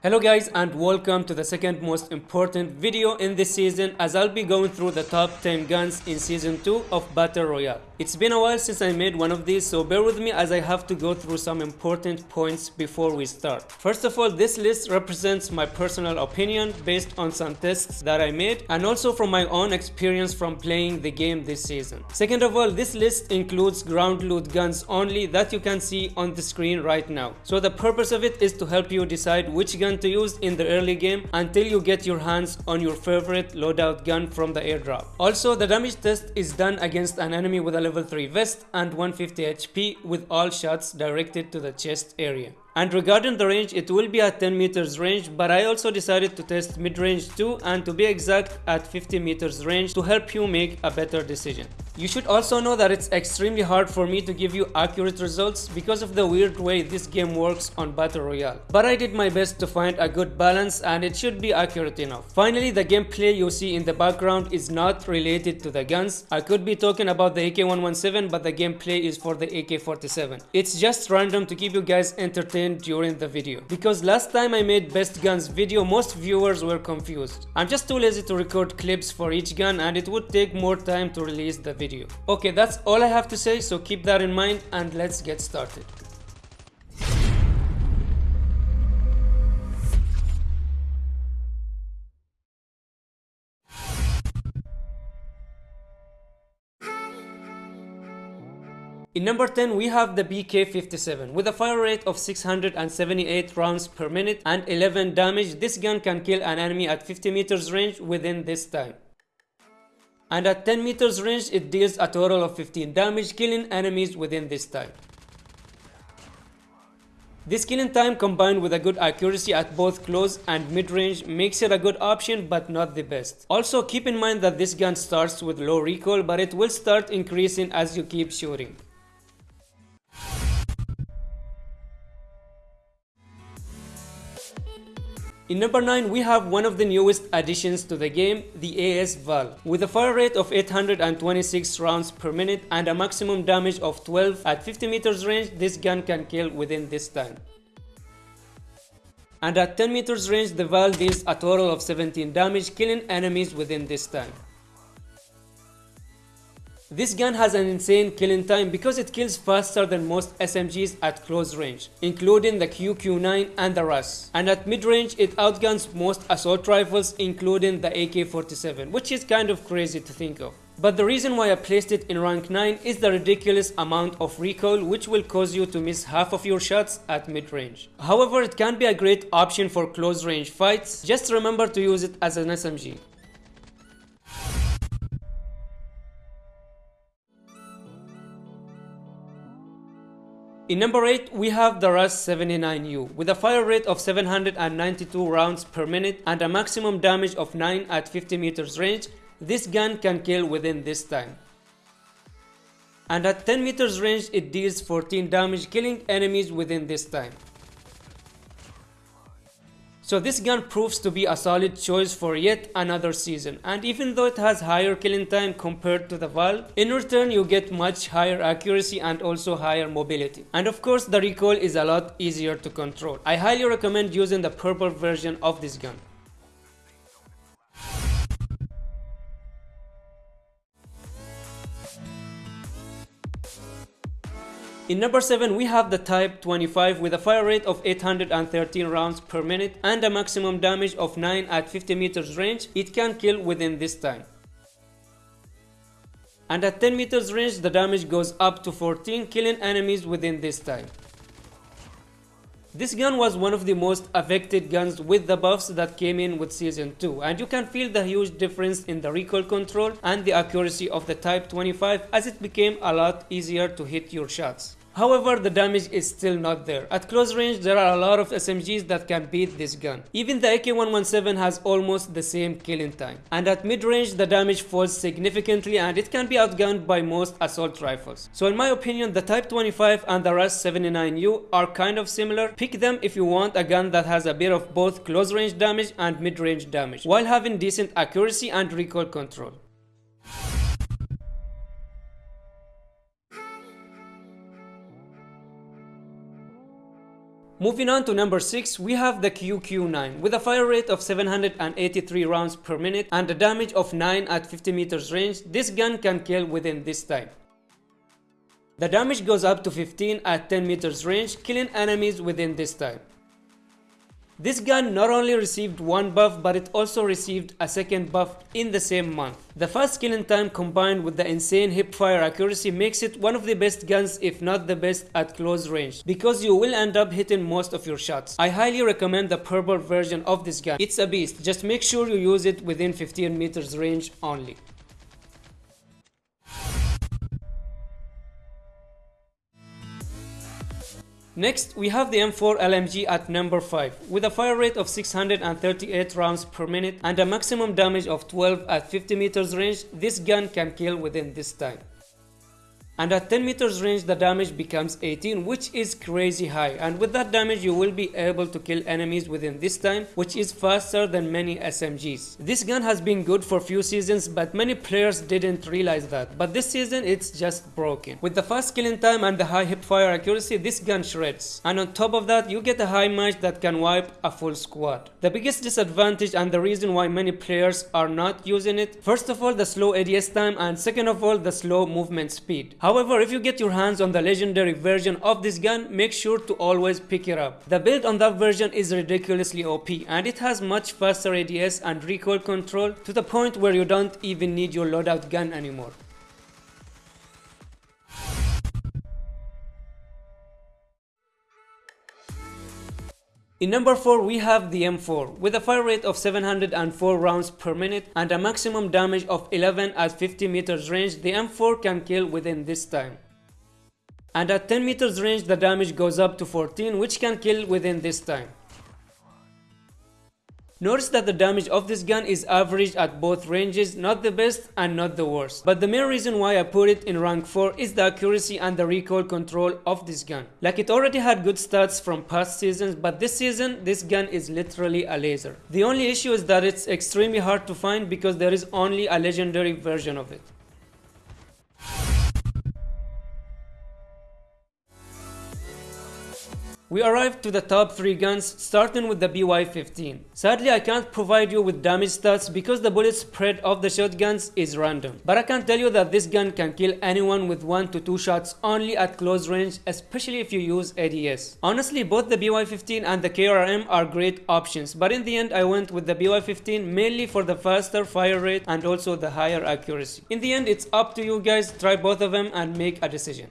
Hello guys and welcome to the second most important video in this season as I'll be going through the top 10 guns in season 2 of Battle Royale. It's been a while since I made one of these so bear with me as I have to go through some important points before we start. First of all this list represents my personal opinion based on some tests that I made and also from my own experience from playing the game this season. Second of all this list includes ground loot guns only that you can see on the screen right now. So the purpose of it is to help you decide which gun to use in the early game until you get your hands on your favorite loadout gun from the airdrop. Also the damage test is done against an enemy with a level 3 vest and 150 HP with all shots directed to the chest area. And regarding the range, it will be at 10 meters range, but I also decided to test mid-range too and to be exact at 50 meters range to help you make a better decision. You should also know that it's extremely hard for me to give you accurate results because of the weird way this game works on Battle Royale. But I did my best to find a good balance and it should be accurate enough. Finally, the gameplay you see in the background is not related to the guns. I could be talking about the AK-117 but the gameplay is for the AK-47. It's just random to keep you guys entertained during the video. Because last time I made best guns video, most viewers were confused. I'm just too lazy to record clips for each gun and it would take more time to release the video. Okay, that's all I have to say, so keep that in mind and let's get started. In number 10 we have the BK57 with a fire rate of 678 rounds per minute and 11 damage. This gun can kill an enemy at 50 meters range within this time and at 10 meters range it deals a total of 15 damage killing enemies within this time. This killing time combined with a good accuracy at both close and mid-range makes it a good option but not the best. Also keep in mind that this gun starts with low recoil but it will start increasing as you keep shooting. In number 9 we have one of the newest additions to the game, the AS Val. With a fire rate of 826 rounds per minute and a maximum damage of 12 at 50 meters range, this gun can kill within this time. And at 10 meters range, the Val deals a total of 17 damage, killing enemies within this time. This gun has an insane killing time because it kills faster than most SMGs at close range, including the QQ9 and the RUS. And at mid-range, it outguns most assault rifles, including the AK-47, which is kind of crazy to think of. But the reason why I placed it in rank 9 is the ridiculous amount of recoil which will cause you to miss half of your shots at mid-range. However, it can be a great option for close range fights, just remember to use it as an SMG. In number 8, we have the RUS 79U with a fire rate of 792 rounds per minute and a maximum damage of 9 at 50 meters range. This gun can kill within this time. And at 10 meters range, it deals 14 damage killing enemies within this time. So this gun proves to be a solid choice for yet another season and even though it has higher killing time compared to the Val, in return you get much higher accuracy and also higher mobility. And of course the recoil is a lot easier to control. I highly recommend using the purple version of this gun. In number 7 we have the Type 25 with a fire rate of 813 rounds per minute and a maximum damage of 9 at 50 meters range. It can kill within this time. And at 10 meters range the damage goes up to 14 killing enemies within this time. This gun was one of the most affected guns with the buffs that came in with season 2 and you can feel the huge difference in the recoil control and the accuracy of the Type 25 as it became a lot easier to hit your shots. However, the damage is still not there. At close range, there are a lot of SMGs that can beat this gun. Even the AK-117 has almost the same killing time. And at mid-range, the damage falls significantly and it can be outgunned by most assault rifles. So in my opinion, the Type 25 and the RUS 79U are kind of similar. Pick them if you want a gun that has a bit of both close range damage and mid-range damage, while having decent accuracy and recoil control. Moving on to number 6, we have the QQ9 with a fire rate of 783 rounds per minute and a damage of 9 at 50 meters range. This gun can kill within this time. The damage goes up to 15 at 10 meters range, killing enemies within this time. This gun not only received one buff but it also received a second buff in the same month. The fast killing time combined with the insane hip fire accuracy makes it one of the best guns if not the best at close range because you will end up hitting most of your shots. I highly recommend the purple version of this gun. It's a beast, just make sure you use it within 15 meters range only. Next, we have the M4 LMG at number 5 with a fire rate of 638 rounds per minute and a maximum damage of 12 at 50 meters range. This gun can kill within this time and at 10 meters range the damage becomes 18 which is crazy high and with that damage you will be able to kill enemies within this time which is faster than many SMGs. This gun has been good for few seasons but many players didn't realize that but this season it's just broken. With the fast killing time and the high hip fire accuracy this gun shreds and on top of that you get a high match that can wipe a full squad. The biggest disadvantage and the reason why many players are not using it first of all the slow ADS time and second of all the slow movement speed. However, if you get your hands on the legendary version of this gun, make sure to always pick it up. The build on that version is ridiculously OP and it has much faster ADS and recoil control to the point where you don't even need your loadout gun anymore. In number 4 we have the M4 with a fire rate of 704 rounds per minute and a maximum damage of 11 at 50 meters range the M4 can kill within this time. And at 10 meters range the damage goes up to 14 which can kill within this time. Notice that the damage of this gun is average at both ranges, not the best and not the worst. But the main reason why I put it in rank 4 is the accuracy and the recoil control of this gun. Like it already had good stats from past seasons, but this season this gun is literally a laser. The only issue is that it's extremely hard to find because there is only a legendary version of it. We arrived to the top 3 guns starting with the BY-15. Sadly I can't provide you with damage stats because the bullet spread of the shotguns is random. But I can tell you that this gun can kill anyone with 1 to 2 shots only at close range especially if you use ADS. Honestly both the BY-15 and the KRM are great options but in the end I went with the BY-15 mainly for the faster fire rate and also the higher accuracy. In the end it's up to you guys try both of them and make a decision.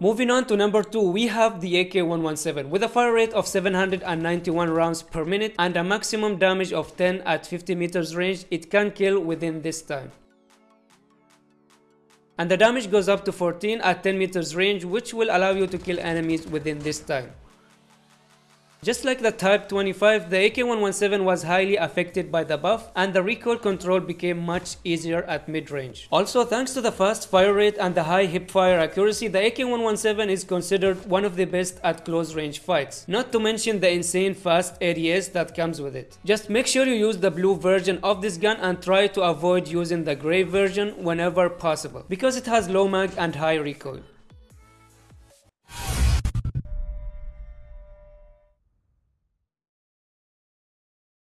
Moving on to number 2, we have the AK-117 with a fire rate of 791 rounds per minute and a maximum damage of 10 at 50 meters range it can kill within this time. And the damage goes up to 14 at 10 meters range which will allow you to kill enemies within this time. Just like the Type 25, the AK-117 was highly affected by the buff and the recoil control became much easier at mid-range. Also thanks to the fast fire rate and the high hip fire accuracy, the AK-117 is considered one of the best at close range fights. Not to mention the insane fast ADS that comes with it. Just make sure you use the blue version of this gun and try to avoid using the grey version whenever possible because it has low mag and high recoil.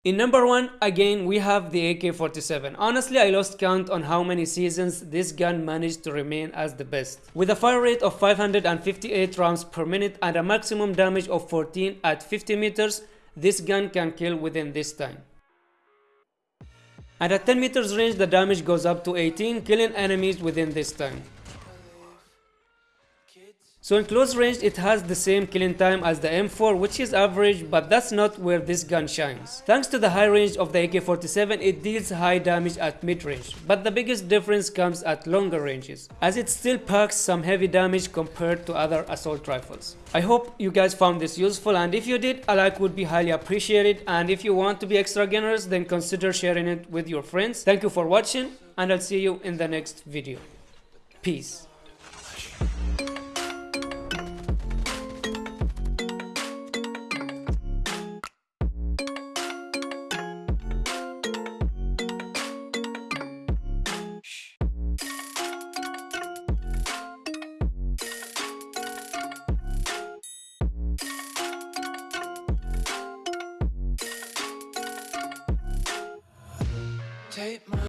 In number 1, again we have the AK-47. Honestly I lost count on how many seasons this gun managed to remain as the best. With a fire rate of 558 rounds per minute and a maximum damage of 14 at 50 meters, this gun can kill within this time. And at 10 meters range the damage goes up to 18, killing enemies within this time. So in close range it has the same killing time as the M4 which is average but that's not where this gun shines. Thanks to the high range of the AK-47 it deals high damage at mid-range but the biggest difference comes at longer ranges as it still packs some heavy damage compared to other assault rifles. I hope you guys found this useful and if you did a like would be highly appreciated and if you want to be extra generous then consider sharing it with your friends. Thank you for watching and I'll see you in the next video. Peace.